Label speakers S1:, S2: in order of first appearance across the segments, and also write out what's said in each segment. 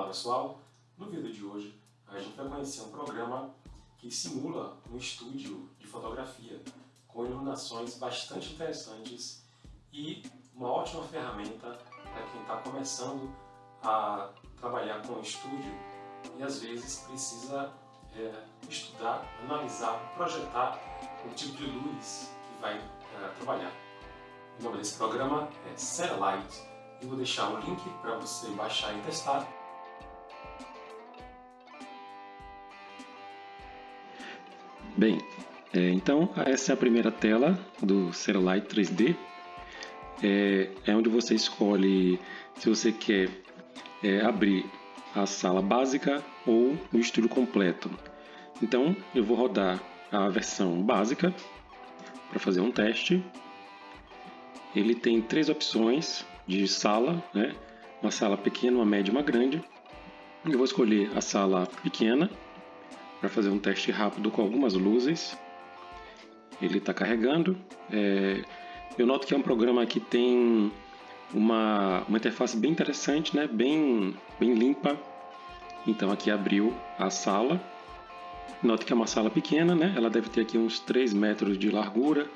S1: Olá pessoal, no vídeo de hoje a gente vai conhecer um programa que simula um estúdio de fotografia com iluminações bastante interessantes e uma ótima ferramenta para quem está começando a trabalhar com estúdio e às vezes precisa é, estudar, analisar, projetar o tipo de luz que vai é, trabalhar. O nome desse programa é Satellite e vou deixar o link para você baixar e testar.
S2: Bem, é, então essa é a primeira tela do Satellite 3D. É, é onde você escolhe se você quer é, abrir a sala básica ou o estúdio completo. Então eu vou rodar a versão básica para fazer um teste. Ele tem três opções de sala, né? uma sala pequena, uma média e uma grande. Eu vou escolher a sala pequena para fazer um teste rápido com algumas luzes. Ele está carregando. É... eu noto que é um programa que tem uma, uma interface bem interessante, né? bem, bem limpa. Então aqui abriu a sala. Note que é uma sala pequena, né? ela deve ter aqui uns 3 metros de largura,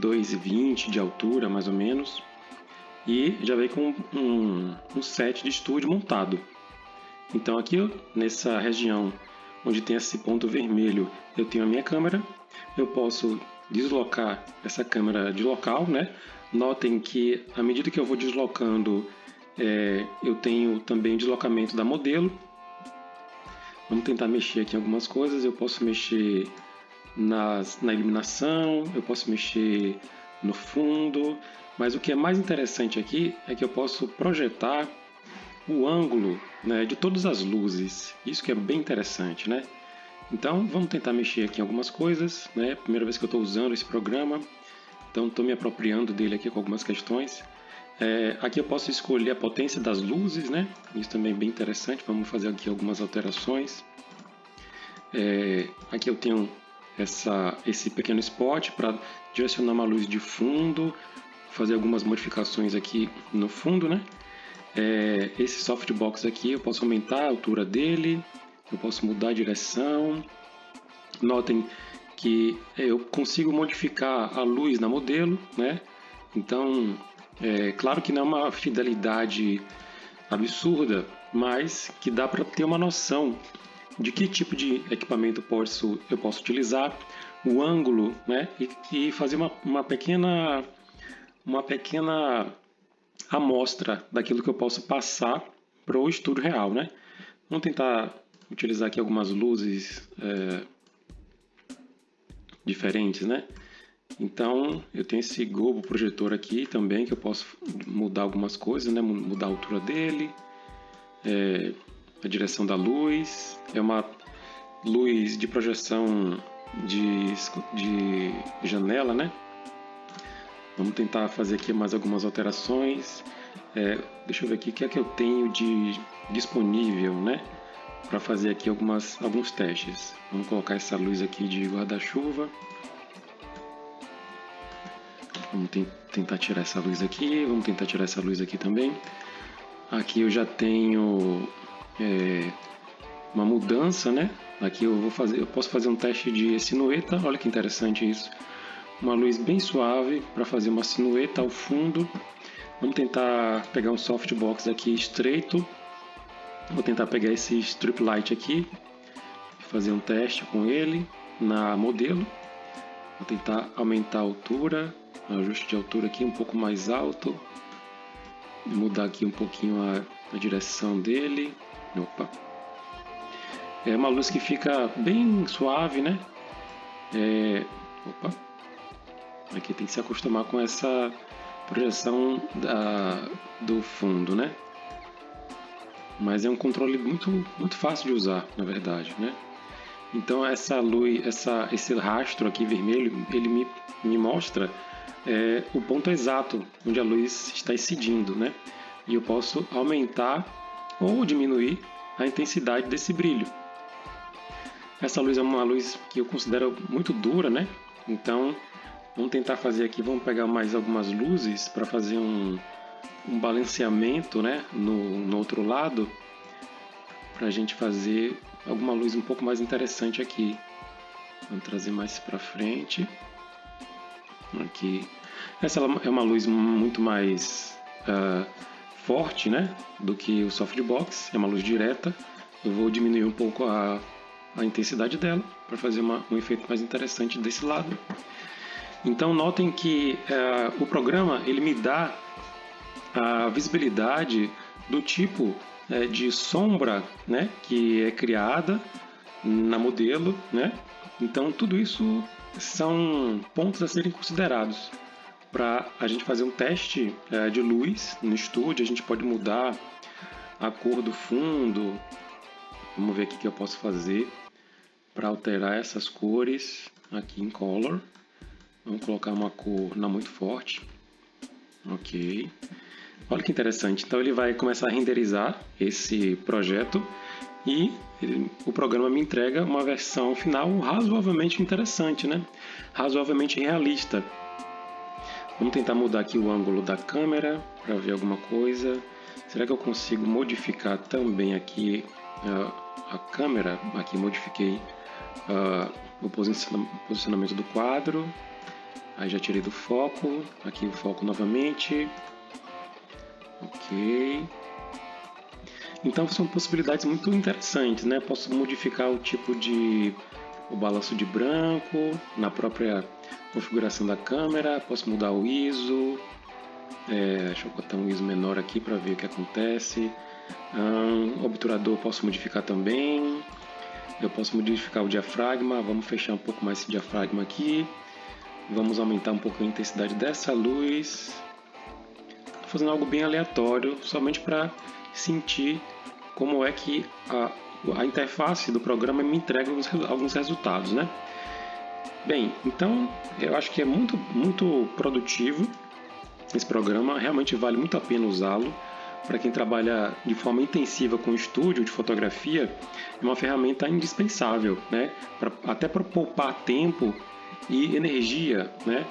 S2: 2,20 de altura mais ou menos. E já veio com um, um set de estúdio montado. Então aqui nessa região onde tem esse ponto vermelho, eu tenho a minha câmera. Eu posso deslocar essa câmera de local, né? Notem que à medida que eu vou deslocando, é, eu tenho também deslocamento da modelo. Vamos tentar mexer aqui em algumas coisas. Eu posso mexer nas, na iluminação, eu posso mexer no fundo, mas o que é mais interessante aqui é que eu posso projetar o ângulo né, de todas as luzes. Isso que é bem interessante, né? Então vamos tentar mexer aqui em algumas coisas, né? Primeira vez que eu estou usando esse programa, então estou me apropriando dele aqui com algumas questões. É, aqui eu posso escolher a potência das luzes, né? Isso também é bem interessante. Vamos fazer aqui algumas alterações. É, aqui eu tenho essa, esse pequeno spot para direcionar uma luz de fundo, fazer algumas modificações aqui no fundo, né? É, esse softbox aqui eu posso aumentar a altura dele, eu posso mudar a direção. Notem que eu consigo modificar a luz na modelo, né? Então, é claro que não é uma fidelidade absurda, mas que dá para ter uma noção de que tipo de equipamento posso, eu posso utilizar, o ângulo, né? E, e fazer uma, uma pequena uma pequena amostra daquilo que eu posso passar para o estudo real, né? Vamos tentar utilizar aqui algumas luzes é, diferentes, né? Então, eu tenho esse globo projetor aqui também, que eu posso mudar algumas coisas, né? Mudar a altura dele, é, a direção da luz. É uma luz de projeção de, de janela, né? Vamos tentar fazer aqui mais algumas alterações. É, deixa eu ver aqui o que é que eu tenho de disponível, né? Para fazer aqui algumas, alguns testes. Vamos colocar essa luz aqui de guarda-chuva. Vamos tentar tirar essa luz aqui. Vamos tentar tirar essa luz aqui também. Aqui eu já tenho é, uma mudança, né? Aqui eu vou fazer, eu posso fazer um teste de sinueta. Olha que interessante isso uma luz bem suave para fazer uma sinueta ao fundo. Vamos tentar pegar um softbox aqui estreito. Vou tentar pegar esse strip light aqui, fazer um teste com ele na modelo. Vou tentar aumentar a altura, ajuste de altura aqui um pouco mais alto. Mudar aqui um pouquinho a, a direção dele. Opa. É uma luz que fica bem suave, né? É, opa, Aqui tem que se acostumar com essa projeção da, do fundo, né? Mas é um controle muito, muito fácil de usar, na verdade, né? Então essa luz, essa, esse rastro aqui vermelho, ele me, me mostra é, o ponto exato onde a luz está incidindo, né? E eu posso aumentar ou diminuir a intensidade desse brilho. Essa luz é uma luz que eu considero muito dura, né? Então Vamos tentar fazer aqui, vamos pegar mais algumas luzes para fazer um, um balanceamento né, no, no outro lado. para a gente fazer alguma luz um pouco mais interessante aqui. Vamos trazer mais para frente. Aqui. Essa é uma luz muito mais uh, forte né, do que o softbox, é uma luz direta. Eu vou diminuir um pouco a, a intensidade dela para fazer uma, um efeito mais interessante desse lado. Então notem que uh, o programa ele me dá a visibilidade do tipo é, de sombra né, que é criada na modelo. Né? Então, tudo isso são pontos a serem considerados. Para a gente fazer um teste é, de luz no estúdio, a gente pode mudar a cor do fundo. Vamos ver o que eu posso fazer para alterar essas cores aqui em Color. Vamos colocar uma cor não muito forte. Ok. Olha que interessante. Então ele vai começar a renderizar esse projeto e ele, o programa me entrega uma versão final razoavelmente interessante, né? razoavelmente realista. Vamos tentar mudar aqui o ângulo da câmera para ver alguma coisa. Será que eu consigo modificar também aqui uh, a câmera? Aqui modifiquei uh, o posicionamento do quadro. Aí já tirei do foco. Aqui o foco novamente. Ok. Então são possibilidades muito interessantes, né? Posso modificar o tipo de o balanço de branco na própria configuração da câmera, posso mudar o ISO, é, deixa eu botar um ISO menor aqui para ver o que acontece. Um, obturador posso modificar também. Eu posso modificar o diafragma, vamos fechar um pouco mais esse diafragma aqui. Vamos aumentar um pouco a intensidade dessa luz fazendo algo bem aleatório, somente para sentir como é que a, a interface do programa me entrega alguns, alguns resultados, né? Bem, então eu acho que é muito, muito produtivo esse programa, realmente vale muito a pena usá-lo. Para quem trabalha de forma intensiva com estúdio de fotografia, é uma ferramenta indispensável, né? Pra, até para poupar tempo e energia, né?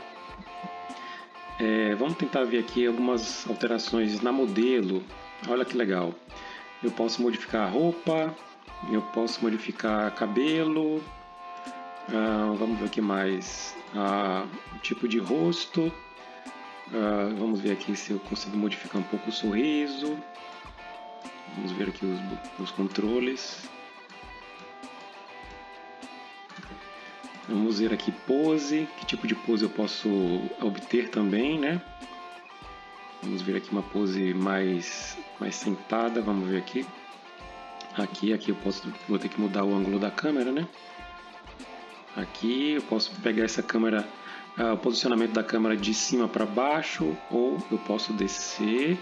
S2: É, vamos tentar ver aqui algumas alterações na modelo. Olha que legal. Eu posso modificar a roupa, eu posso modificar cabelo. Ah, vamos ver aqui mais. Ah, o tipo de rosto. Ah, vamos ver aqui se eu consigo modificar um pouco o sorriso. Vamos ver aqui os, os controles. Vamos ver aqui pose, que tipo de pose eu posso obter também, né? Vamos ver aqui uma pose mais, mais sentada, vamos ver aqui. Aqui, aqui eu posso, vou ter que mudar o ângulo da câmera, né? Aqui eu posso pegar essa câmera, uh, o posicionamento da câmera de cima para baixo, ou eu posso descer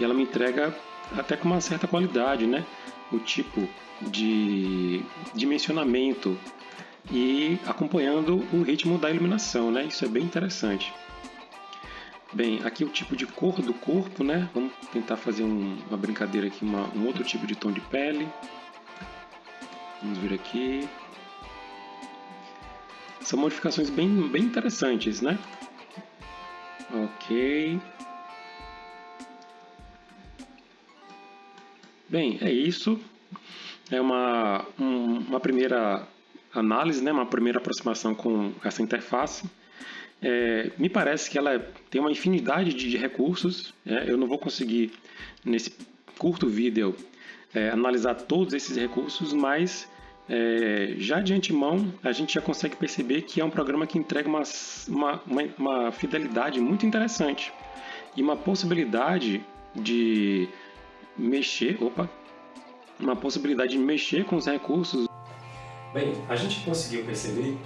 S2: e ela me entrega até com uma certa qualidade, né? O tipo de dimensionamento e acompanhando o ritmo da iluminação, né? Isso é bem interessante. Bem, aqui o tipo de cor do corpo, né? Vamos tentar fazer um, uma brincadeira aqui, uma, um outro tipo de tom de pele. Vamos ver aqui. São modificações bem, bem interessantes, né? Ok. Bem, é isso. É uma, um, uma primeira análise, né, uma primeira aproximação com essa interface. É, me parece que ela tem uma infinidade de recursos. É, eu não vou conseguir, nesse curto vídeo, é, analisar todos esses recursos, mas é, já de antemão a gente já consegue perceber que é um programa que entrega uma, uma, uma, uma fidelidade muito interessante e uma possibilidade de mexer, opa, uma possibilidade de mexer com os recursos
S1: Bem, a gente conseguiu perceber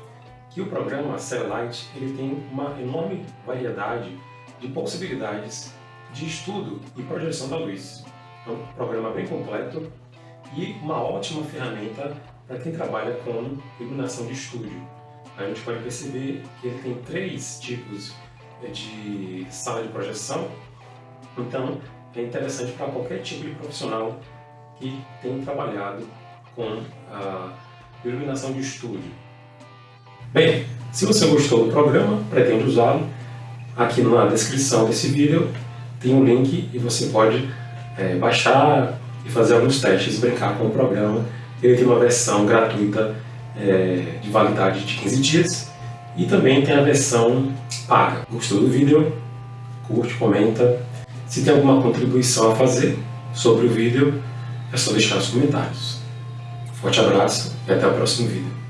S1: que o programa Cellulite ele tem uma enorme variedade de possibilidades de estudo e projeção da luz. É um programa bem completo e uma ótima ferramenta para quem trabalha com iluminação de estúdio. A gente pode perceber que ele tem três tipos de sala de projeção, então é interessante para qualquer tipo de profissional que tem trabalhado com a iluminação de estúdio. Bem, se você gostou do programa, pretende usá-lo, aqui na descrição desse vídeo tem um link e você pode é, baixar e fazer alguns testes, brincar com o programa. Ele tem uma versão gratuita é, de validade de 15 dias e também tem a versão paga. Gostou do vídeo? Curte, comenta. Se tem alguma contribuição a fazer sobre o vídeo, é só deixar nos comentários. Forte abraço e até o próximo vídeo.